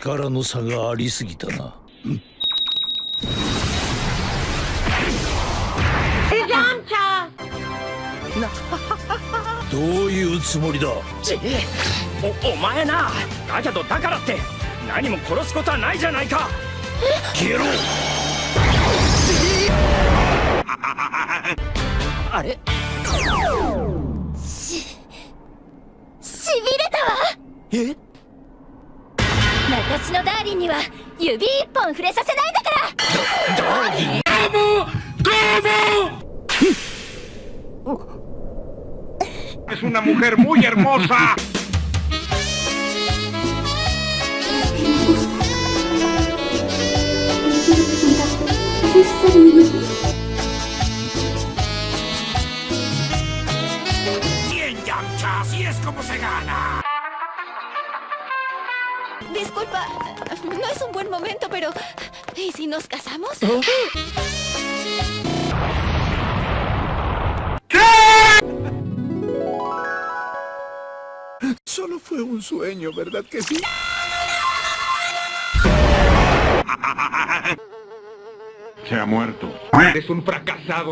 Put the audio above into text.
力の差がありすぎたな。どういうつもりだ？ちおお前な。だけどだからって。何も殺すことはないじゃないか。消えろ。あれ？しびれたわ。え？私のダーリンには指一本触れさせないだから。Disculpa, no es un buen momento, pero ¿y si nos casamos? Solo fue un sueño, ¿verdad que sí? Se ha muerto. Eres un fracasado.